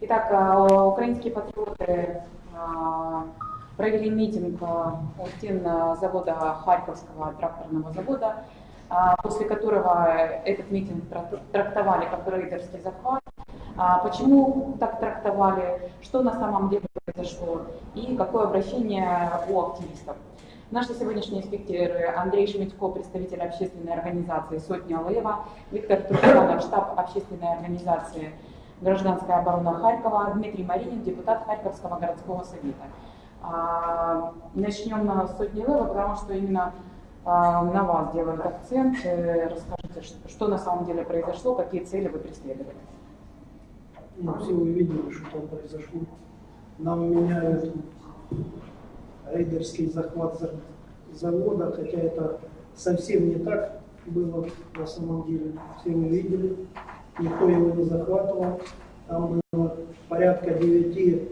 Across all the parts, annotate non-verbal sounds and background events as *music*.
Итак, э, украинские патриоты э, провели митинг у стен завода Харьковского тракторного завода, после которого этот митинг трактовали как рейдерский захват. Почему так трактовали, что на самом деле произошло и какое обращение у активистов. Наши сегодняшние спикеры Андрей Шмитько, представитель общественной организации «Сотня Лева», Виктор Труханов, штаб общественной организации «Гражданская оборона Харькова», Дмитрий Маринин, депутат Харьковского городского совета. А, начнем с «Сотни Лева», потому что именно а, на вас делают акцент. Э, расскажите, что на самом деле произошло, какие цели вы преследовали. Ну, все вы видели, что там произошло. Нам меняют рейдерский захват завода, хотя это совсем не так было на самом деле. Все мы видели, никто его не захватывал. Там было порядка девяти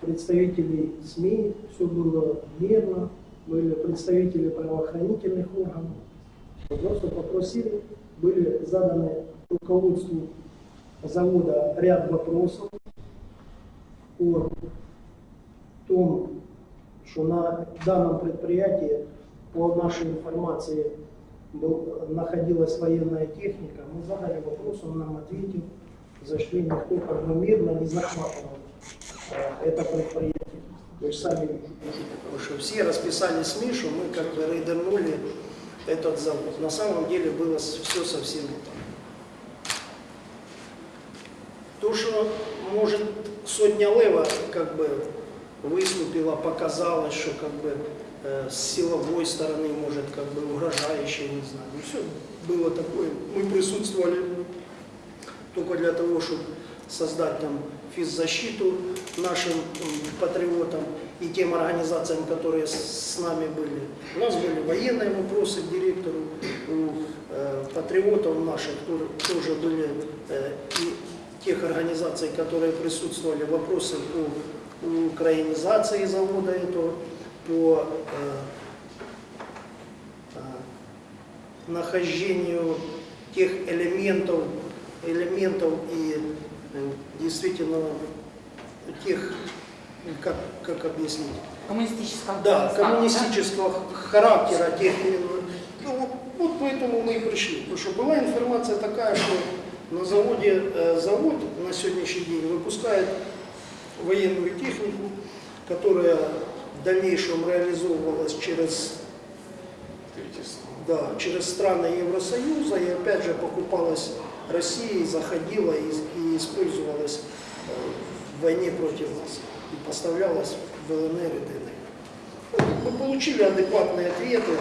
представителей СМИ, все было мирно, были представители правоохранительных органов. Просто попросили, были заданы руководству завода ряд вопросов о том, что на данном предприятии, по нашей информации, был, находилась военная техника. Мы задали вопрос, он нам ответил, зашли никто мирно не захватывал э, это предприятие. Вы же сами видите, потому что все расписали СМИ, что мы как бы рейдернули этот завод. На самом деле было все совсем не так. То, что может сотня лева как бы выступила, показалось, что как бы э, с силовой стороны, может, как бы угрожающе, не знаю. Ну, все было такое. Мы присутствовали только для того, чтобы создать там физзащиту нашим патриотам и тем организациям, которые с нами были. У нас были военные вопросы к директору, у э, патриотов наших тоже, были э, и тех организаций, которые присутствовали, вопросы по украинизации завода этого, по э, э, нахождению тех элементов, элементов и э, действительно тех, как, как объяснить? Коммунистического Да, коммунистического да? характера тех ну, вот поэтому мы и пришли. Потому что была информация такая, что на заводе, завод на сегодняшний день выпускает военную технику, которая дальнейшем реализовывалась через, да, через страны Евросоюза и опять же покупалась Россией, заходила и, и использовалась э, в войне против нас и поставлялась в ЛНР и ДНР. Мы получили адекватные ответы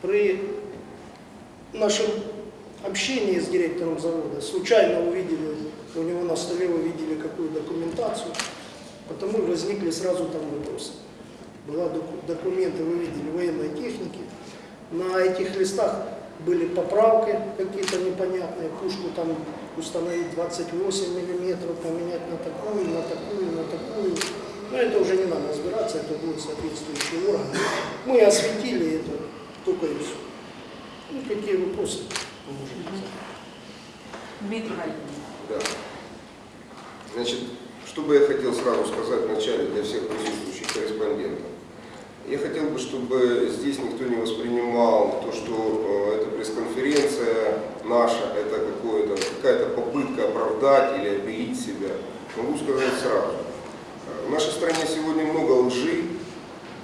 при нашем общении с директором завода. Случайно увидели у него на столе вы видели какую документацию, потому возникли сразу там вопросы. Была документы, вы видели, военной техники. На этих листах были поправки какие-то непонятные, пушку там установить 28 миллиметров, поменять на такую, на такую, на такую. Но это уже не надо разбираться, это будут соответствующие органы. Мы осветили это только и все. Ну, какие вопросы? Дмитрий да. Значит, что бы я хотел сразу сказать вначале для всех присутствующих корреспондентов. Я хотел бы, чтобы здесь никто не воспринимал то, что э, эта пресс-конференция наша, это какая-то попытка оправдать или обелить себя. Могу сказать сразу. В нашей стране сегодня много лжи,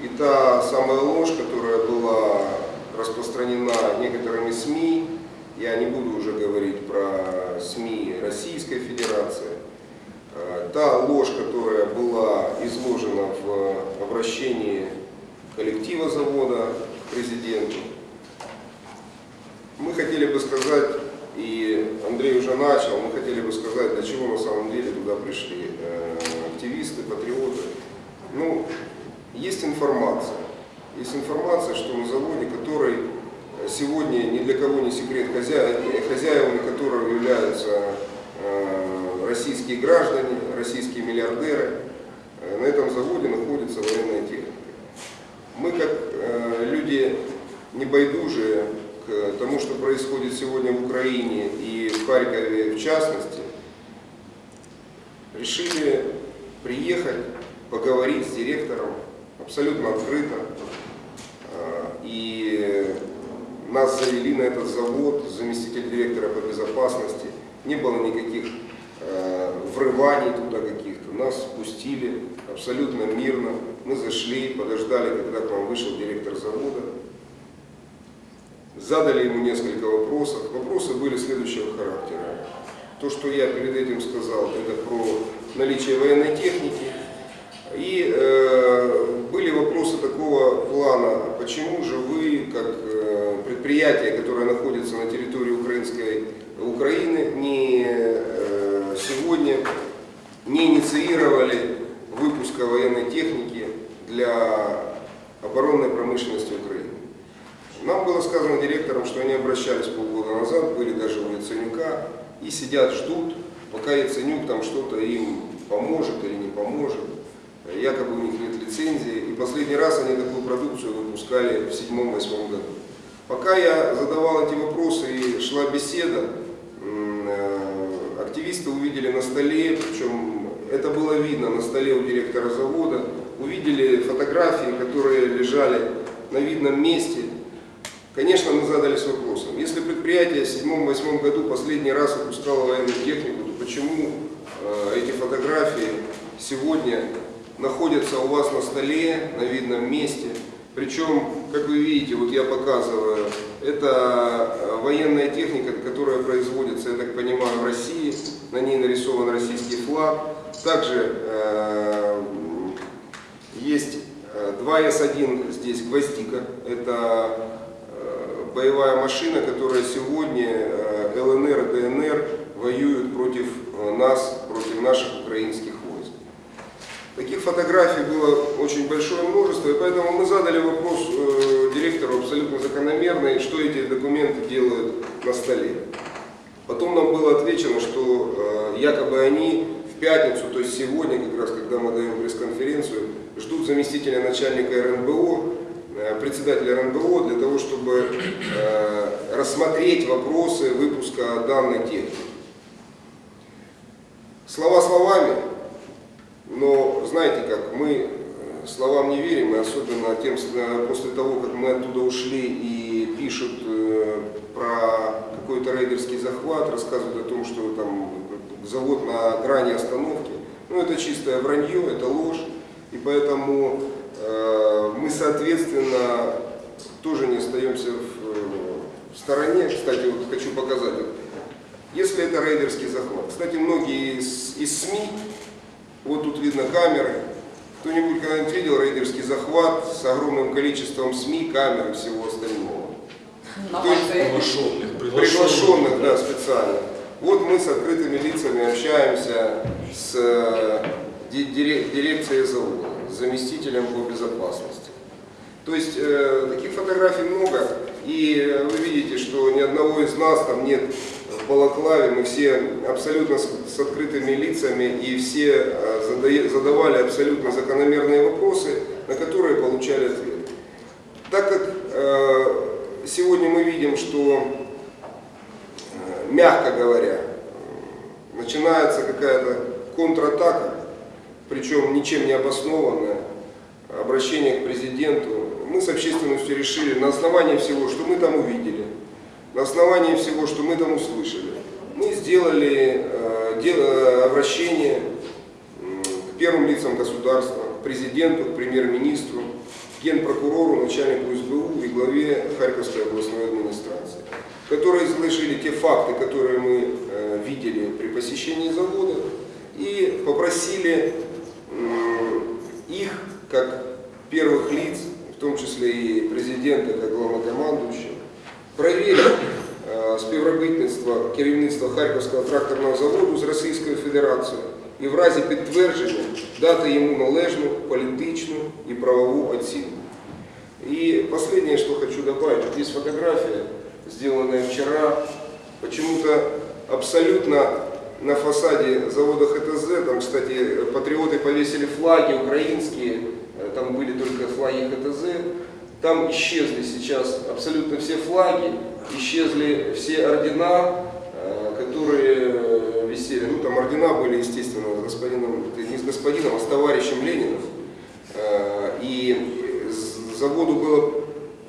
и та самая ложь, которая была распространена некоторыми СМИ, я не буду уже говорить про СМИ Российской Федерации. Э, та ложь, которая была изложена в обращении коллектива завода к президенту, мы хотели бы сказать, и Андрей уже начал, мы хотели бы сказать, для чего на самом деле туда пришли э, активисты, патриоты. Ну, есть информация. Есть информация, что на заводе, который сегодня ни для кого не секрет, хозя... хозяевами которого являются э, российские граждане, российские миллиардеры. Э, на этом заводе находится военная техника. Мы, как э, люди не байдужие к тому, что происходит сегодня в Украине и в Харькове в частности, решили приехать, поговорить с директором абсолютно открыто. А, и нас завели на этот завод, заместитель директора по безопасности. Не было никаких э, врываний туда каких-то. Нас спустили абсолютно мирно. Мы зашли, подождали, когда к нам вышел директор завода. Задали ему несколько вопросов. Вопросы были следующего характера. То, что я перед этим сказал, это про наличие военной техники. И э, были вопросы такого плана, почему же вы, как э, предприятие, которое находится на территории украинской Украины, не э, сегодня не инициировали выпуска военной техники для оборонной промышленности Украины. Нам было сказано директором, что они обращались полгода назад, были даже у Яценюка, и сидят, ждут, пока Яценюк там что-то им поможет или не поможет. Якобы у них нет лицензии. И последний раз они такую продукцию выпускали в седьмом-восьмом году. Пока я задавал эти вопросы и шла беседа, активисты увидели на столе, причем это было видно на столе у директора завода, увидели фотографии, которые лежали на видном месте. Конечно, мы задались вопросом, если предприятие в седьмом-восьмом году последний раз выпускало военную технику, то почему э, эти фотографии сегодня находятся у вас на столе, на видном месте. Причем, как вы видите, вот я показываю, это э, военная техника, которая производится, я так понимаю, в России. На ней нарисован российский флаг. Также э, есть 2С1 э, здесь гвоздика. Это э, боевая машина, которая сегодня ЛНР и ДНР воюют против нас, против наших украинских Таких фотографий было очень большое множество, и поэтому мы задали вопрос э, директору абсолютно закономерный, что эти документы делают на столе. Потом нам было отвечено, что э, якобы они в пятницу, то есть сегодня, как раз когда мы даем пресс-конференцию, ждут заместителя начальника РНБО, э, председателя РНБО, для того, чтобы э, рассмотреть вопросы выпуска данной техники. Слова словами, но знаете как, мы э, словам не верим, и особенно тем, э, после того, как мы оттуда ушли и пишут э, про какой-то рейдерский захват, рассказывают о том, что там завод на грани остановки. Ну это чистое вранье, это ложь. И поэтому э, мы, соответственно, тоже не остаемся в, в стороне. Кстати, вот хочу показать. Если это рейдерский захват. Кстати, многие из, из СМИ вот тут видно камеры. Кто-нибудь когда-нибудь видел рейдерский захват с огромным количеством СМИ, камер и всего остального? Есть приглашенных, приглашенных, да, специально. Вот мы с открытыми лицами общаемся с э, дирекцией завода, с заместителем по безопасности. То есть э, таких фотографий много, и вы видите, что ни одного из нас там нет в Балаклаве, мы все абсолютно с, открытыми лицами и все э, задавали абсолютно закономерные вопросы, на которые получали ответ. Так как э, сегодня мы видим, что, э, мягко говоря, начинается какая-то контратака, причем ничем не обоснованная, обращение к президенту, мы с общественностью решили на основании всего, что мы там увидели, на основании всего, что мы там услышали, мы сделали э, дело, обращение к первым лицам государства, к президенту, к премьер-министру, генпрокурору, начальнику СБУ и главе Харьковской областной администрации, которые изложили те факты, которые мы э, видели при посещении завода, и попросили э, их, как первых лиц, в том числе и президента, как главнокомандующего, проверить э, співробітництво керівництва Харківського тракторного заводу з Російською Федерацією і в разі підтвердження дати ему належную политическую и правовую оценку. И последнее, что хочу добавить, вот есть фотография, сделанная вчера, почему-то абсолютно на фасаде завода ХТЗ, там, кстати, патриоты повесили флаги украинские, э, там были только флаги ХТЗ, там исчезли сейчас абсолютно все флаги, исчезли все ордена, э, которые висели висели, ну там ордена были, естественно, с господином, не с господином, а с товарищем Лениным. Э, И заводу было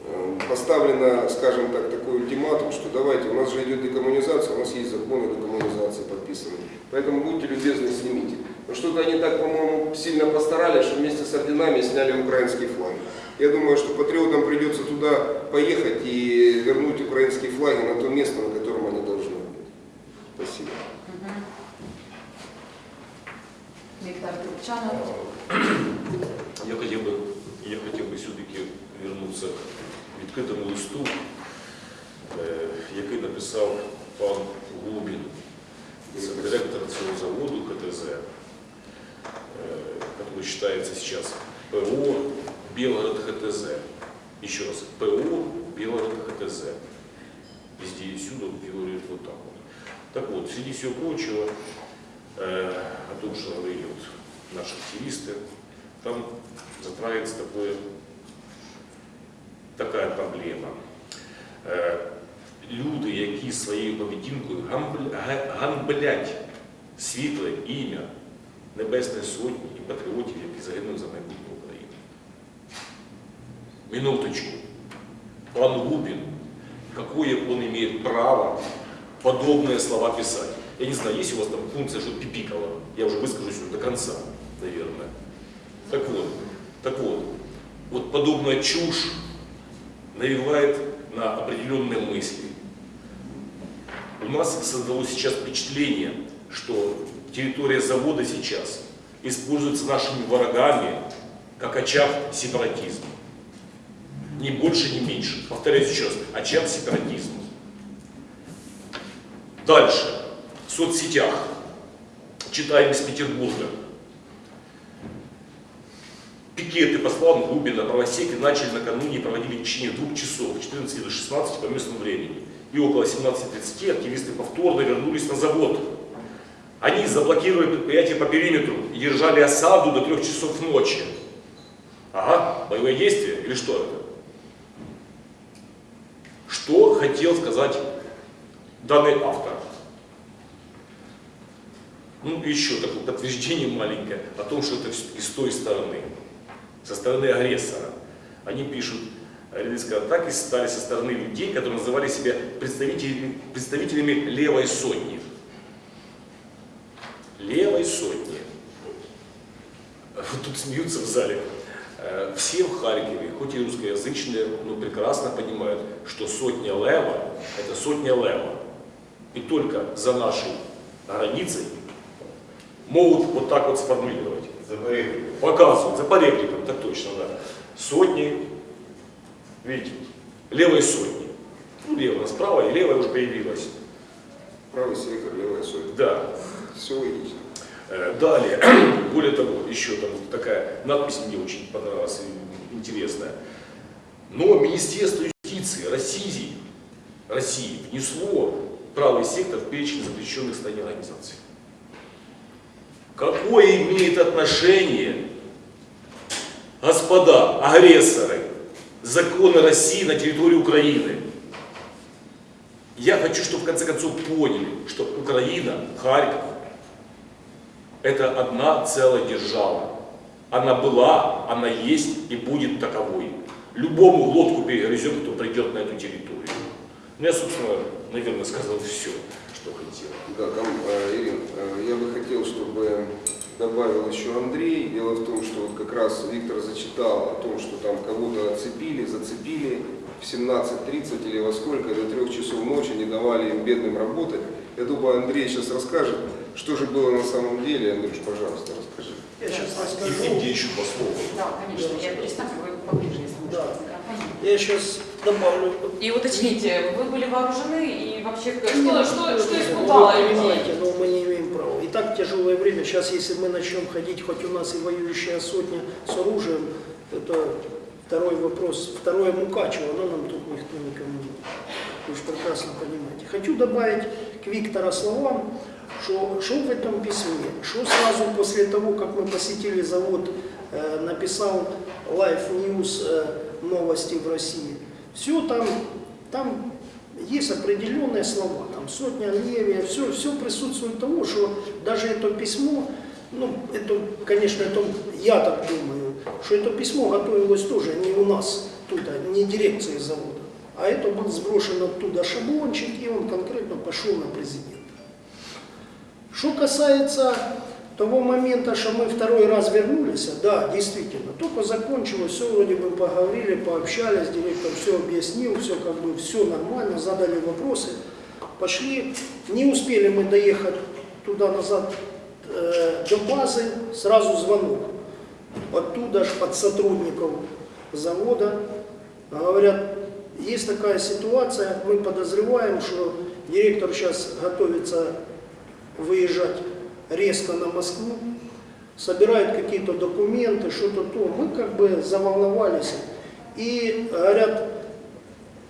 э, поставлено, скажем так, такой ультиматум, что давайте, у нас же идет декоммунизация, у нас есть законы декоммунизации подписаны, поэтому будьте любезны, снимите. Но что-то они так, по-моему, сильно постарались, что вместе с орденами сняли украинский флаг. Я думаю, что патриотам придется туда поехать и вернуть украинские флаги на то место, на котором они должны быть. Спасибо. Мгм. Виктор Турчанов. Я хотів би, я хотів би все-таки вернутися к відкритому листу, е, який написав пан Губін, це директор цього заводу КТЗ, е, который считается сейчас ПО Белгород ХТЗ. Еще раз, ПО Белгород ХТЗ. Везде и всюду фигурирует вот так вот. Так вот, среди всего прочего, э, о том, что говорили вот наши активисты, там затрагивается такое, такая проблема. Е, Люди, які своєю поведінкою гамбл- га- ганблять світле ім'я Небесної Сотні і патріотів, які загинули за майбутнє України. Минуточку. Пан Губин, какое он имеет право подобные слова писать? Я не знаю, есть у вас там функция, что пипикала? Я уже выскажусь до конца, наверное. Так вот, так вот, вот подобная чушь навевает на определенные мысли. У нас создалось сейчас впечатление, что территория завода сейчас используется нашими врагами как очаг сепаратизма. Ни больше, ни меньше. Повторяю еще раз, очаг сепаратизма. Дальше. В соцсетях. Читаем из Петербурга. Пикеты по словам Губина правосеки начали накануне и проводили в течение двух часов, с 14 до 16 по местному времени. И около 17.30 активисты повторно вернулись на завод. Они заблокировали предприятие по периметру и держали осаду до трех часов ночи. Ага, боевые действия или что это? Что хотел сказать данный автор? Ну, еще такое подтверждение маленькое о том, что это с той стороны, со стороны агрессора. Они пишут, рядовые атаки стали со стороны людей, которые называли себя представителями, представителями левой сотни. Левой сотни. Вот тут смеются в зале. Все в Харькове, хоть и русскоязычные, но прекрасно понимают, что сотня лева – это сотня лева. И только за нашей границей могут вот так вот сформулировать. Показывают, за поребриком, так точно, да. Сотни, видите, левой сотни. Ну, левая справа, и левая уже появилась. Правый сектор, левая сотня. Да. Все логично. Э, Далее, *clears throat* более того, еще там такая надпись мне очень понравилась, интересная. Но Министерство юстиции России, России внесло правый сектор в перечень запрещенных стране организаций. Какое имеет отношение, господа, агрессоры, законы России на территории Украины? Я хочу, чтобы в конце концов поняли, что Украина, Харьков, это одна целая держава. Она была, она есть и будет таковой. Любому глотку перегрызет, кто придет на эту территорию. Ну, я, собственно, наверное, сказал все, что хотел. Да, там, э, Ирин, э, я бы хотел, чтобы добавил еще Андрей. Дело в том, что вот как раз Виктор зачитал о том, что там кого-то отцепили, зацепили в 17.30 или во сколько, до трех часов ночи не давали им бедным работать. Я думаю, Андрей сейчас расскажет, что же было на самом деле. Андрюш, пожалуйста, расскажи. Я сейчас И, и расскажу. где еще по слову? Да, конечно. Я перестану, вы поближе, если Да. можно, микрофону. Я сейчас добавлю. И уточните, вы были вооружены и вообще что, что, что вы испугало понимаете, людей? но мы не имеем права. И так тяжелое время. Сейчас, если мы начнем ходить, хоть у нас и воюющая сотня с оружием, это второй вопрос. Второе Мукачево, но нам тут никто никому не. Вы же прекрасно понимаете. Хочу добавить к Виктора словам, что, в этом письме, что сразу после того, как мы посетили завод, э, написал Life News э, новости в России. Все там, там есть определенные слова, там сотня левее, все, все присутствует того, что даже это письмо, ну, это, конечно, это, я так думаю, что это письмо готовилось тоже не у нас, тут, а не дирекции завода, а это был сброшен оттуда шаблончик, и он конкретно пошел на президента. Что касается того момента, что мы второй раз вернулись, да, действительно, только закончилось, все вроде бы поговорили, пообщались, директор все объяснил, все как бы, все нормально, задали вопросы, пошли, не успели мы доехать туда-назад э, до базы, сразу звонок. Оттуда ж от сотрудников завода говорят, есть такая ситуация, мы подозреваем, что директор сейчас готовится выезжать резко на Москву, собирают какие-то документы, что-то то. Мы как бы заволновались. И говорят,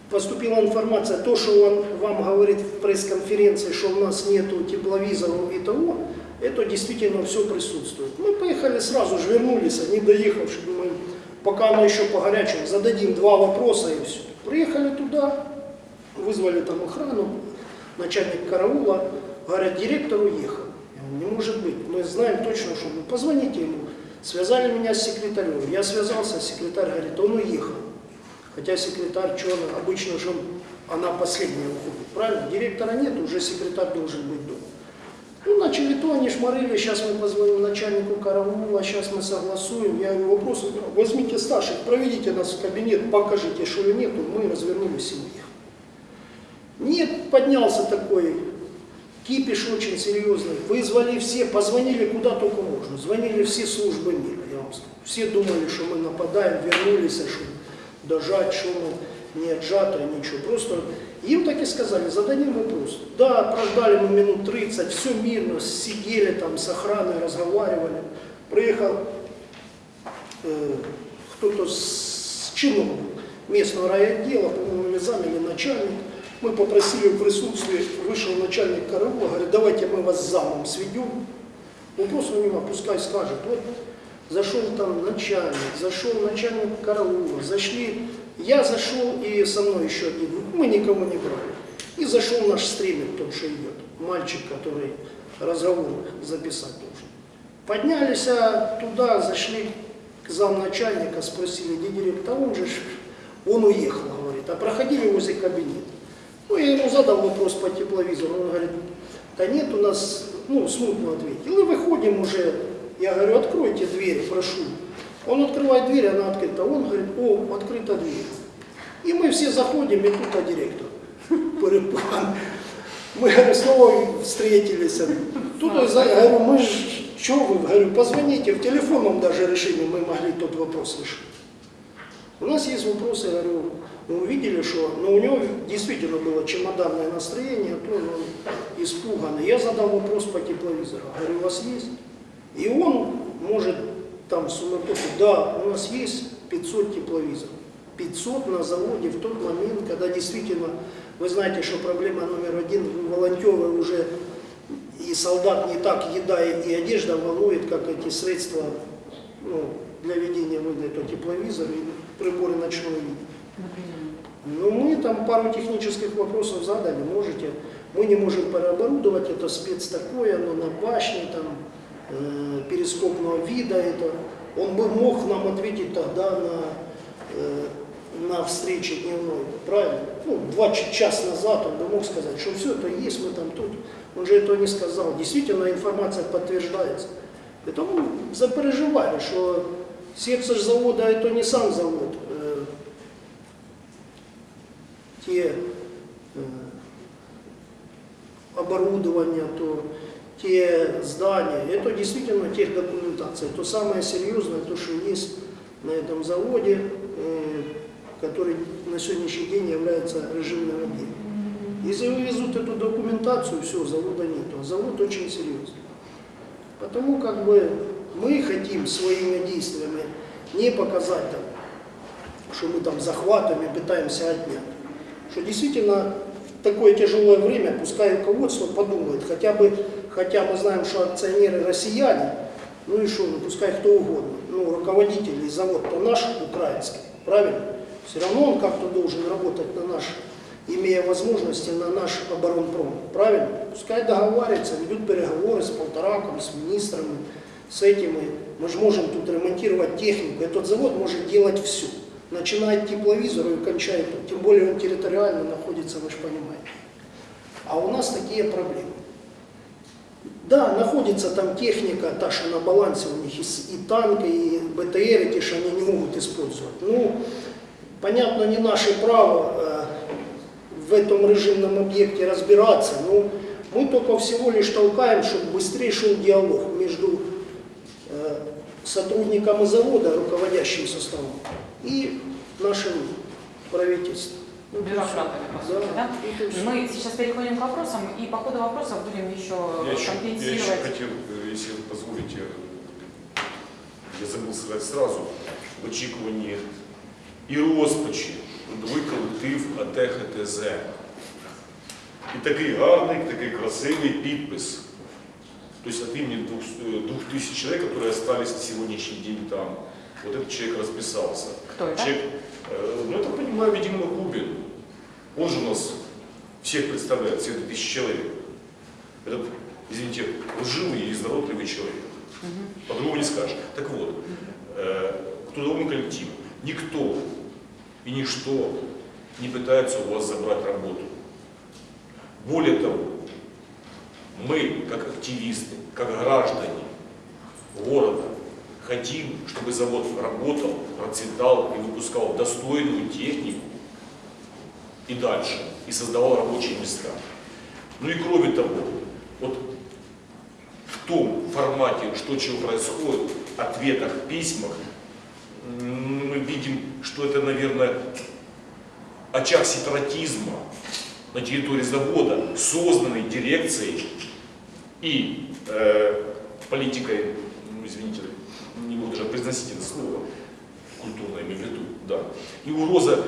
поступила информация, то, что он вам говорит в пресс-конференции, что у нас нету тепловизоров и того, это действительно все присутствует. Мы поехали сразу же, вернулись, не доехавши, думаем, пока оно еще по горячему, зададим два вопроса и все. Приехали туда, вызвали там охрану, начальник караула, говорят, директор уехал. Не может быть. Мы знаем точно, что вы позвоните ему. Связали меня с секретарем. Я связался, секретарь говорит, он уехал. Хотя секретарь, что она, обычно же она последняя уходит. Правильно? Директора нет, уже секретарь должен быть дома. Ну, начали то, они шмарили, сейчас мы позвоним начальнику караула, сейчас мы согласуем. Я говорю, вопрос, возьмите старших, проведите нас в кабинет, покажите, что ли нету, мы развернулись и уехали. Нет, поднялся такой Кипиш очень серьезный. Вызвали все, позвонили куда только можно. Звонили все службы мира, я вам скажу. Все думали, что мы нападаем, вернулись, что дожать, что мы не отжато, ничего. Просто им так и сказали, зададим вопрос. Да, прождали мы минут 30, все мирно, сидели там с охраной, разговаривали. Приехал э, кто-то с чином местного райотдела, по-моему, или начальник. Мы попросили в присутствии, вышел начальник караула, говорит, давайте мы вас замом сведем. Вопрос у него, пускай скажет. Вот зашел там начальник, зашел начальник караула, зашли, я зашел и со мной еще один, мы никого не брали. И зашел наш стример, тот, что идет, мальчик, который разговор записать должен. Поднялись а туда, зашли к замначальника, спросили, где директор, он же, он уехал, говорит, а проходили возле кабинета. Ну, я ему задал вопрос по тепловизору, он говорит, да нет у нас, ну, смутно ответил. И выходим уже, я говорю, откройте дверь, прошу. Он открывает дверь, она открыта. Он говорит, о, открыта дверь. И мы все заходим, и тут а директор. Парипан. Мы, говорю, снова встретились. Тут я говорю, мы же, что вы, говорю, позвоните, в телефонном даже решении мы могли тот вопрос решить. У нас есть вопросы, я говорю, мы увидели, что ну, у него действительно было чемоданное настроение, то он испуганный. Я задал вопрос по тепловизору, говорю, у вас есть? И он может там суматоху, да, у нас есть 500 тепловизоров. 500 на заводе в тот момент, когда действительно, вы знаете, что проблема номер один, волонтеры уже и солдат не так еда и одежда волнует, как эти средства ну, для ведения выгляда, тепловизор и приборы ночного видения. Ну, мы там пару технических вопросов задали, можете. Мы не можем переоборудовать, это спец такое, но на башне, там, э, перископного вида, это. Он бы мог нам ответить тогда на, э, на встрече дневной, правильно? Ну, два часа назад он бы мог сказать, что все это есть, мы там тут. Он же этого не сказал. Действительно, информация подтверждается. Поэтому запереживали, что сердце завода это не сам завод, те э, оборудования, то те здания, это действительно техдокументация, то самое серьезное, то, что есть на этом заводе, э, который на сегодняшний день является режимным отделом. Если вывезут эту документацию, все, завода нет. А завод очень серьезный. Потому как бы мы хотим своими действиями не показать, там, что мы там захватываем и пытаемся отнять что действительно такое тяжелое время, пускай руководство подумает, хотя бы, хотя мы знаем, что акционеры россияне, ну и что, ну пускай кто угодно, ну руководитель завод, то наш украинский, правильно? Все равно он как-то должен работать на наш имея возможности на наш оборонпром. Правильно? Пускай договариваются, ведут переговоры с полтораком, с министрами, с этими. Мы же можем тут ремонтировать технику. Этот завод может делать все. Начиная от тепловизора и кончая. Тем более он территориально находится, вы же понимаете. А у нас такие проблемы. Да, находится там техника, та, что на балансе у них, и, танки, и БТР, эти, что они не могут использовать. Ну, понятно, не наше право э, в этом режимном объекте разбираться, но мы только всего лишь толкаем, чтобы быстрее шел диалог между э, сотрудниками завода, руководящим составом, и нашим правительством. Ну, Бюрократами, по сути, да? это всё. Мы сейчас переходим к вопросам, и по ходу вопросов будем еще Я еще, я еще компенсировать. хотел, э, если вы позволите, э, я забыл сказати сразу, в очікуванні і розпачі трудовий колектив АТ ХТЗ. І такий гарний, такий красивий підпис. То есть от имени двух, э, двух тысяч человек, которые остались на сегодняшний день там. Вот этот человек расписался. Кто это? Человек, э, ну, я так понимаю, видимо, Губин. Он же у нас всех представляет, всех 2000 человек. Этот, извините, лживый и изворотливый человек. По-другому не скажешь. Так вот, э, к трудовому коллективу никто и ничто не пытается у вас забрать работу. Более того, мы, как активисты, как граждане города, хотим, чтобы завод работал, процветал и выпускал достойную технику и дальше, и создавал рабочие места. Ну и кроме того, вот в том формате, что чего происходит, ответах, письмах, мы видим, что это, наверное, очаг сепаратизма на территории завода, созданный дирекцией и э, политикой, ну, извините, даже произносить это слово, культурно имею в виду, да, и угроза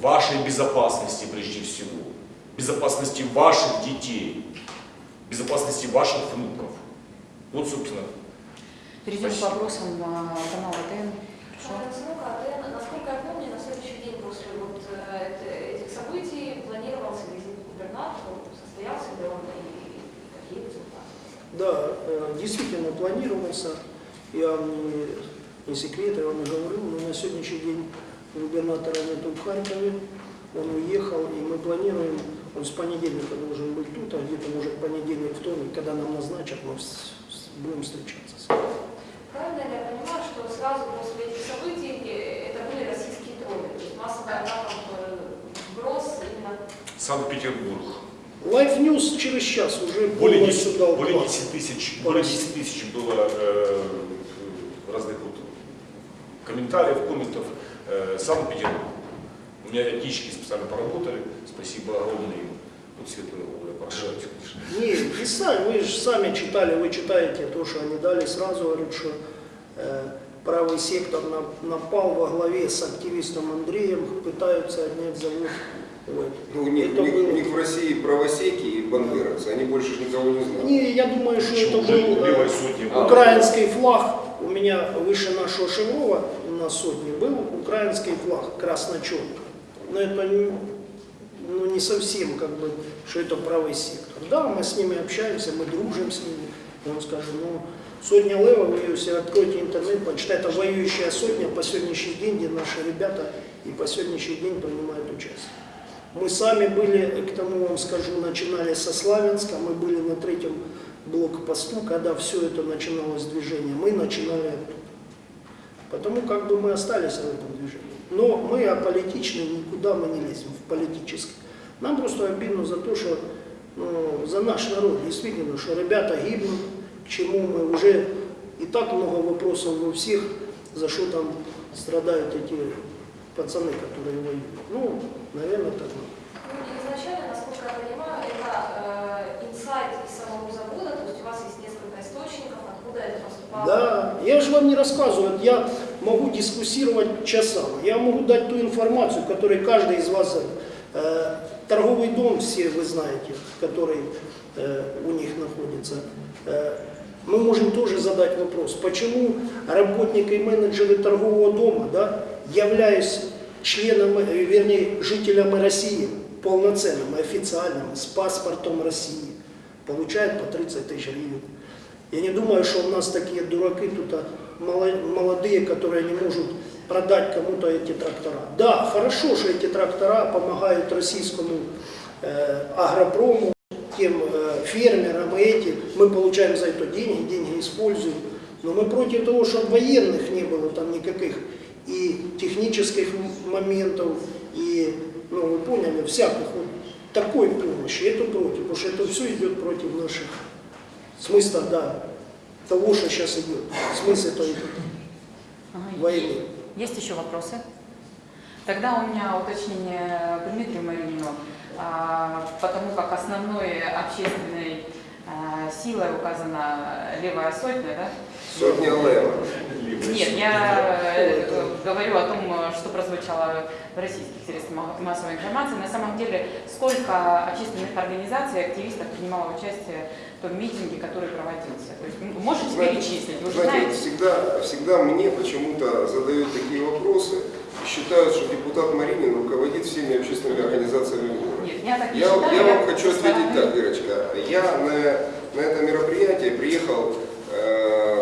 вашей безопасности прежде всего, безопасности ваших детей, безопасности ваших внуков. Вот, собственно, Перейдем к Спасибо. вопросам а, канала ТН. Насколько, я помню, на следующий день после вот э, этих событий планировался визит к губернатору, состоялся ли он и какие результаты? Да, э, действительно планировался. Я не, секрет, я вам не говорил, но на сегодняшний день губернатора нету в Харькове. Он уехал, и мы планируем, он с понедельника должен быть тут, а где-то может понедельник, вторник, когда нам назначат, мы с- с- будем встречаться. с ним. Правильно ли я понимаю, что сразу после этих событий э, это были российские тролли, то есть массовый атака в Гроз именно Санкт-Петербург. Life News через час уже Более полностью 10, дал более класс. 10 тысяч, более России. 10 тысяч было э, комментариев, комментов. Э, Санкт-Петербург. У меня этнички специально поработали. Спасибо огромное им. Вот светлые головы, я поражаюсь, конечно. Не, сами, вы же сами читали, вы читаете то, что они дали, сразу говорят, что э, правый сектор на- напал во главе с активистом Андреем, пытаются отнять завод. Вот. Ну, Это у них- было- у них в России правосеки и бандеровцы, они больше никого не знают. Не, я думаю, что Почему это был э, украинский флаг. У меня выше нашего Шеврова на сотне был украинский флаг красно-черный. Но это не, ну, не совсем как бы, что это правый сектор. Да, мы с ними общаемся, мы дружим с ними. Вам скажу, ну, сотня лева, вы если откроете интернет, почитайте, это воюющая сотня по сегодняшний день, где наши ребята и по сегодняшний день принимают участие. Мы сами были, к тому вам скажу, начинали со Славянска, мы были на третьем блокпосту, когда все это начиналось движение, мы начинали оттуда. Потому как бы мы остались в этом движении. Но мы аполитичны, никуда мы не лезем в политическое. Нам просто обидно за то, что ну, за наш народ, действительно, что ребята гибнут, к чему мы уже и так много вопросов во всех, за что там страдают эти пацаны, которые воюют. Ну, наверное, так. Ну, изначально, насколько я понимаю, это э, инсайт из самого завода, у вас есть несколько источников, откуда это поступало. Да, я же вам не рассказываю, я могу дискуссировать часами. Я могу дать ту информацию, которую каждый из вас... э, торговый дом, все вы знаете, который э, у них находится. Э, мы можем тоже задать вопрос, почему работники и менеджеры торгового дома, да, являясь членом, э, вернее, жителями России, полноценным, официальным, с паспортом России, получает по 30 тысяч гривен. Я не думаю, что у нас такие дураки тут а, молодые, которые не могут продать кому-то эти трактора. Да, хорошо, что эти трактора помогают российскому э, агропрому, тем э, фермерам и эти. Мы получаем за это деньги, деньги используем. Но мы против того, чтобы военных не было там никаких и технических моментов, и, ну вы поняли, всяких вот такой помощи. Это против, потому что это все идет против наших смысла, да, того, что сейчас идет. Смысл это идет Ага. войны. Есть еще вопросы? Тогда у меня уточнение к Дмитрию Маринину, а, потому как основной общественной а, силой указана левая сотня, да? Сотня лева. Нет, я э, говорю о том, что прозвучало в российских средствах ма- массовой информации. На самом деле, сколько общественных организаций, активистов принимало участие в том митинге, который проводился? То есть, ну, можете Знаете, перечислить? Вы знаете, знаете. всегда, всегда мне почему-то задают такие вопросы и считают, что депутат Маринин руководит всеми общественными организациями города. Нет, я так не Я, считаю. я вам хочу ответить так, Ирочка. Я на, на это мероприятие приехал,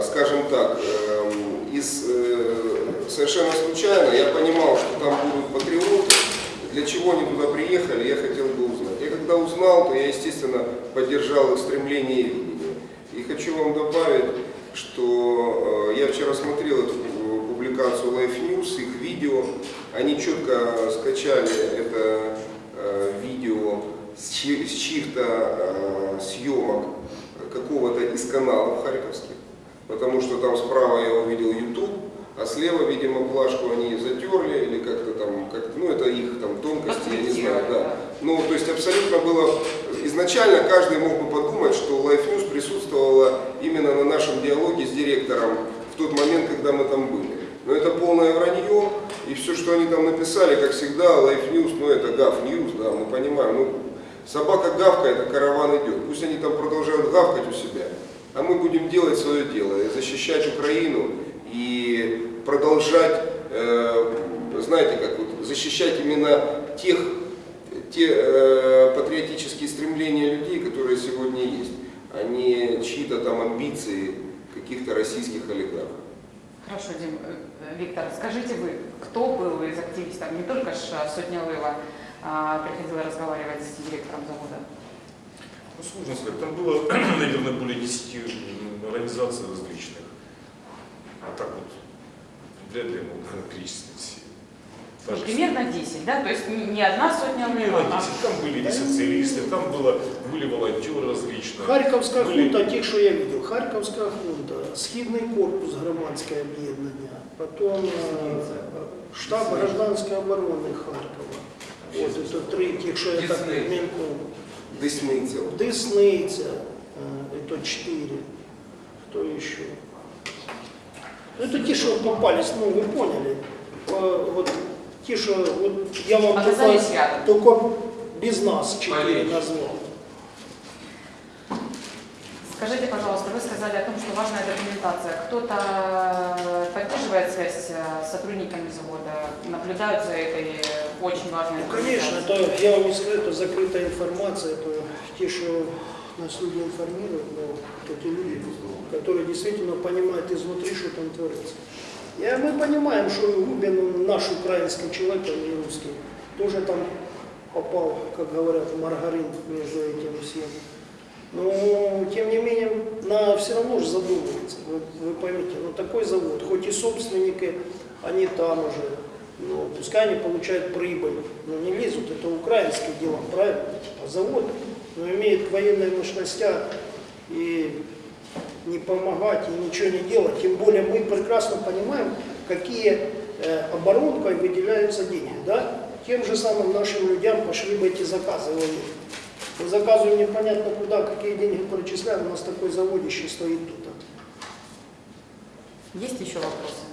скажем так, эм, из э, совершенно случайно. Я понимал, что там будут патриоты. Для чего они туда приехали, я хотел бы узнать. Я когда узнал, то я, естественно, поддержал их стремление и видение. И хочу вам добавить, что э, я вчера смотрел эту э, публикацию Life News, их видео. Они четко скачали это э, видео с, чьих-то э, съемок какого-то из каналов харьковских, потому что там справа я увидел YouTube, а слева, видимо, плашку они затерли или как-то там, как ну это их там тонкости, я не знаю, да. Ну, то есть абсолютно было, изначально каждый мог бы подумать, что Life News присутствовала именно на нашем диалоге с директором в тот момент, когда мы там были. Но это полное вранье, и все, что они там написали, как всегда, Life News, ну это Гав News, да, мы понимаем, ну собака гавкает, а караван идет. Пусть они там продолжают гавкать у себя, а мы будем делать свое дело, защищать Украину и продолжать, э, знаете, как вот, защищать именно тех, те э, патриотические стремления людей, которые сегодня есть, а не чьи-то там амбиции каких-то российских олигархов. Хорошо, Дим, э, Виктор, скажите вы, кто был из активистов, не только ж Сотня Лыва, а, приходила разговаривать с директором завода? Ну, сложно сказать. Там было, наверное, *clears throat* более 10 организаций различных. А так вот, вряд ли ну, перечислить все. Ну, Даже примерно 10, да? То есть не, не одна Сотня Примерно Лыва, а 10. Там были и социалисты, там было, были волонтеры различные. Харківська Были- хунта, ті, що я видел, Харківська хунта, Східний корпус громадське об'єднання, потім е, штаб гражданської оборони Харкова. От це три, тих, що я так мельком. Десниця. Десниця, это четыре. Кто еще? Ну, это те, что попались, ну, вы поняли. Вот те, что, вот я вам только, только без нас четыре Полегче. Скажите, пожалуйста, вы сказали о том, что важная документация. Кто-то поддерживает связь э, с сотрудниками завода, наблюдают за этой очень важной Ну, конечно, это, я вам не скажу, это закрытая информация, это те, что нас люди информируют, но вот эти люди, которые действительно понимают изнутри, что там творится. И мы понимаем, что Губин, он наш украинский человек, а не русский, тоже там попал, как говорят, в маргарин между этим всем. Но, тем не менее, на все равно же задумывается. Вы, вы поймите, ну такой завод, хоть и собственники, они там уже, ну, пускай они получают прибыль, но не лезут, это украинские дела, правильно? А завод, ну, имеет военные мощности и не помогать, и ничего не делать. Тем более мы прекрасно понимаем, какие э, оборонкой выделяются деньги, да? Тем же самым нашим людям пошли бы эти заказы военные. Заказываем непонятно куда, какие деньги перечисляем, у нас такой заводище стоит тут. Есть еще вопросы?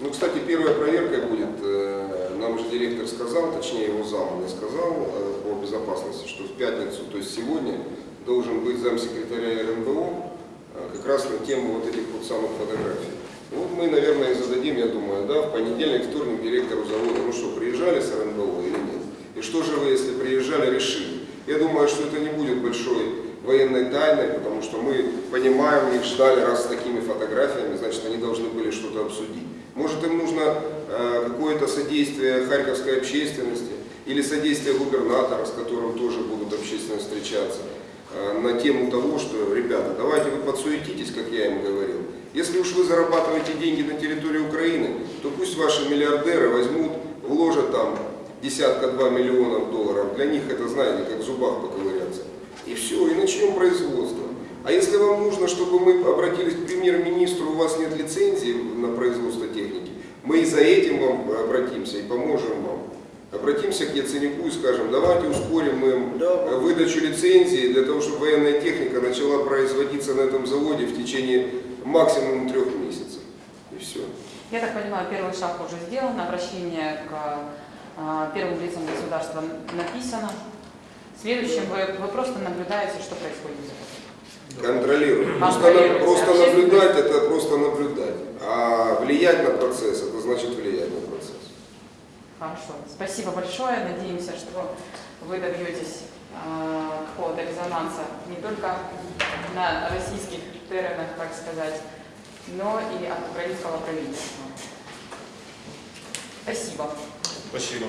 Ну, кстати, первая проверка будет, э, нам же директор сказал, точнее его зам мне сказал э, по безопасности, что в пятницу, то есть сегодня, должен быть замсекретаря РНБО э, как раз на тему вот этих вот самых фотографий. Вот мы, наверное, и зададим, я думаю, да, в понедельник, вторник директору завода, ну что, приезжали с РНБО или нет. И что же вы, если приезжали, решили? Я думаю, что это не будет большой военной тайной, потому что мы понимаем, их ждали раз с такими фотографиями, значит, они должны были что-то обсудить. Может, им нужно э, какое-то содействие харьковской общественности или содействие губернатора, с которым тоже будут общественно встречаться, э, на тему того, что, ребята, давайте вы подсуетитесь, как я им говорил. Если уж вы зарабатываете деньги на территории Украины, то пусть ваши миллиардеры возьмут, вложат там десятка-два миллионов долларов. Для них это, знаете, как в зубах поковыряться. И все, и начнем производство. А если вам нужно, чтобы мы обратились к премьер-министру, у вас нет лицензии на производство техники, мы и за этим вам обратимся и поможем вам. Обратимся к Яценику и скажем, давайте ускорим им Да. выдачу лицензии для того, чтобы военная техника начала производиться на этом заводе в течение максимум трех месяцев. И все. Я так понимаю, первый шаг уже сделан, обращение к первым лицам государства написано. Следующим вы, вы просто наблюдаете, что происходит. Контролируем. Просто, Контролируем. просто Общественность. наблюдать это просто наблюдать. А влиять на процесс это значит влиять на процесс. Хорошо. Спасибо большое. Надеемся, что вы добьетесь а, какого-то резонанса не только на российских теренах, так сказать, но и от украинского правительства. Спасибо. Спасибо.